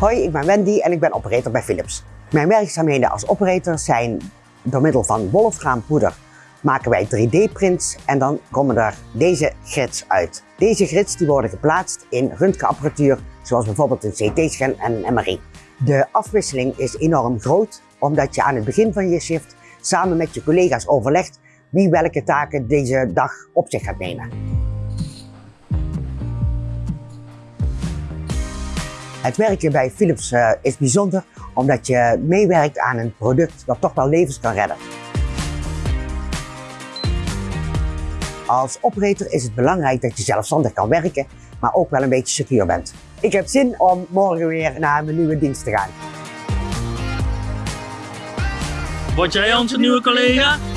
Hoi, ik ben Wendy en ik ben operator bij Philips. Mijn werkzaamheden als operator zijn door middel van wolfraampoeder maken wij 3D-prints en dan komen er deze grids uit. Deze grids die worden geplaatst in röntgenapparatuur, zoals bijvoorbeeld een CT-scan en een MRI. De afwisseling is enorm groot, omdat je aan het begin van je shift samen met je collega's overlegt wie welke taken deze dag op zich gaat nemen. Het werken bij Philips uh, is bijzonder omdat je meewerkt aan een product dat toch wel levens kan redden. Als operator is het belangrijk dat je zelfstandig kan werken, maar ook wel een beetje secuur bent. Ik heb zin om morgen weer naar mijn nieuwe dienst te gaan. Word jij onze nieuwe collega?